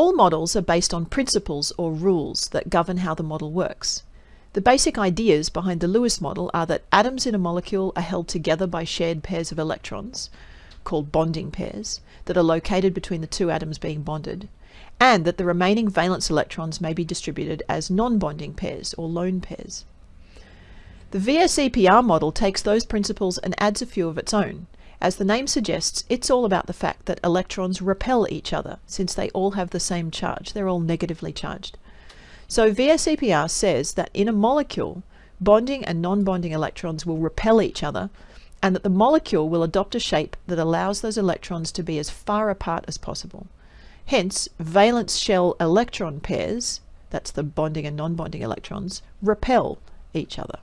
All models are based on principles or rules that govern how the model works. The basic ideas behind the Lewis model are that atoms in a molecule are held together by shared pairs of electrons, called bonding pairs, that are located between the two atoms being bonded, and that the remaining valence electrons may be distributed as non-bonding pairs or lone pairs. The VSEPR model takes those principles and adds a few of its own. As the name suggests, it's all about the fact that electrons repel each other since they all have the same charge. They're all negatively charged. So VSEPR says that in a molecule, bonding and non-bonding electrons will repel each other and that the molecule will adopt a shape that allows those electrons to be as far apart as possible. Hence, valence shell electron pairs, that's the bonding and non-bonding electrons, repel each other.